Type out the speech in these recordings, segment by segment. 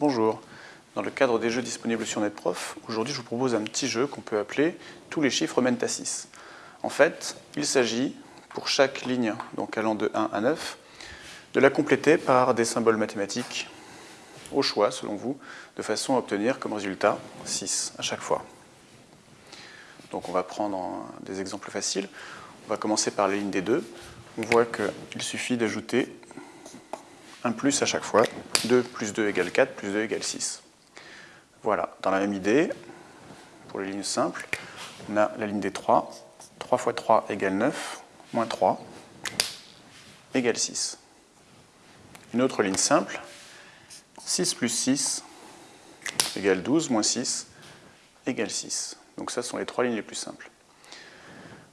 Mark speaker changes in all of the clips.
Speaker 1: Bonjour, dans le cadre des jeux disponibles sur NetProf, aujourd'hui je vous propose un petit jeu qu'on peut appeler « Tous les chiffres mènent à 6 ». En fait, il s'agit, pour chaque ligne, donc allant de 1 à 9, de la compléter par des symboles mathématiques, au choix selon vous, de façon à obtenir comme résultat 6 à chaque fois. Donc on va prendre des exemples faciles. On va commencer par la ligne des 2. On voit qu'il suffit d'ajouter un plus à chaque fois. 2 plus 2 égale 4, plus 2 égale 6. Voilà, dans la même idée, pour les lignes simples, on a la ligne des 3. 3 fois 3 égale 9, moins 3 égale 6. Une autre ligne simple, 6 plus 6 égale 12, moins 6 égale 6. Donc ça, ce sont les trois lignes les plus simples.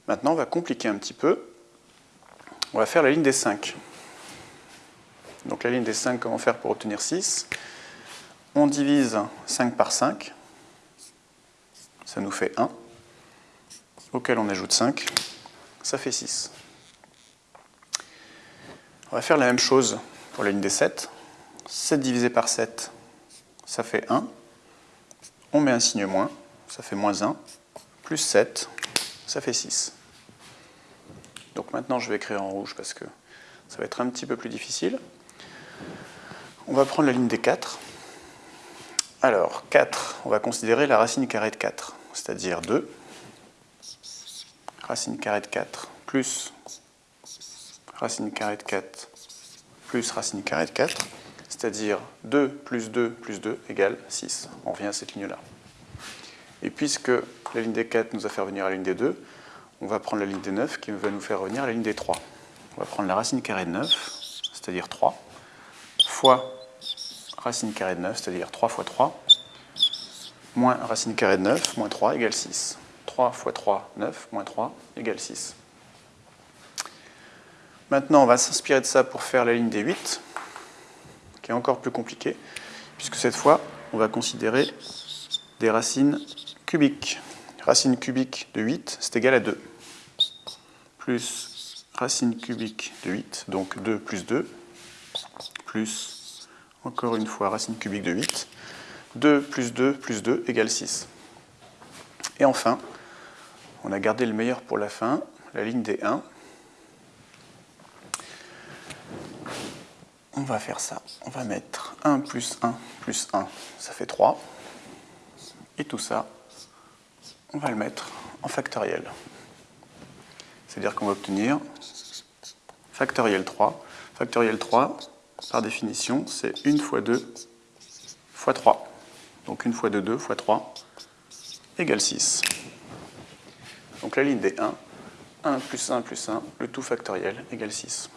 Speaker 1: Maintenant, on va compliquer un petit peu. On va faire la ligne des 5. Donc la ligne des 5, comment faire pour obtenir 6 On divise 5 par 5, ça nous fait 1, auquel on ajoute 5, ça fait 6. On va faire la même chose pour la ligne des 7. 7 divisé par 7, ça fait 1. On met un signe moins, ça fait moins 1, plus 7, ça fait 6. Donc maintenant je vais écrire en rouge parce que ça va être un petit peu plus difficile. On va prendre la ligne des 4. Alors, 4, on va considérer la racine carrée de 4, c'est-à-dire 2. Racine carrée de 4 plus racine carrée de 4 plus racine carrée de 4, c'est-à-dire 2 plus 2 plus 2 égale 6. On revient à cette ligne-là. Et puisque la ligne des 4 nous a fait revenir à la ligne des 2, on va prendre la ligne des 9 qui va nous faire revenir à la ligne des 3. On va prendre la racine carrée de 9, c'est-à-dire 3, fois racine carrée de 9, c'est-à-dire 3 fois 3, moins racine carrée de 9, moins 3 égale 6. 3 fois 3, 9, moins 3 égale 6. Maintenant, on va s'inspirer de ça pour faire la ligne des 8, qui est encore plus compliquée, puisque cette fois, on va considérer des racines cubiques. Racine cubique de 8, c'est égal à 2. Plus racine cubique de 8, donc 2 plus 2, plus encore une fois, racine cubique de 8. 2 plus 2 plus 2 égale 6. Et enfin, on a gardé le meilleur pour la fin, la ligne des 1. On va faire ça. On va mettre 1 plus 1 plus 1, ça fait 3. Et tout ça, on va le mettre en factoriel. C'est-à-dire qu'on va obtenir factoriel 3. Factoriel 3, par définition, c'est 1 fois 2 fois 3. Donc 1 fois 2, 2 fois 3 égale 6. Donc la ligne des 1, 1 plus 1 plus 1, le tout factoriel égale 6.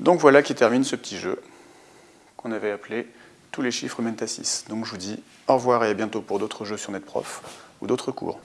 Speaker 1: Donc voilà qui termine ce petit jeu qu'on avait appelé tous les chiffres mènent à 6. Donc je vous dis au revoir et à bientôt pour d'autres jeux sur NetProf ou d'autres cours.